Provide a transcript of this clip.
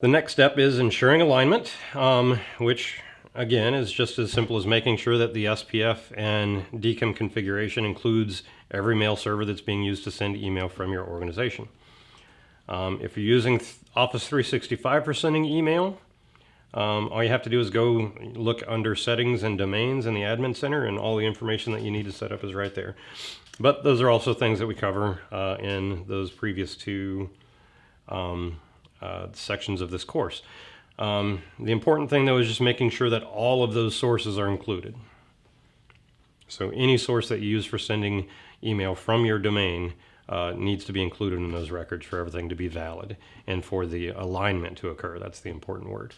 The next step is ensuring alignment, um, which again is just as simple as making sure that the SPF and DKIM configuration includes every mail server that's being used to send email from your organization. Um, if you're using Office 365 for sending email, um, all you have to do is go look under settings and domains in the admin center and all the information that you need to set up is right there. But those are also things that we cover uh, in those previous two um, uh, sections of this course. Um, the important thing though is just making sure that all of those sources are included. So any source that you use for sending email from your domain uh, needs to be included in those records for everything to be valid and for the alignment to occur. That's the important word.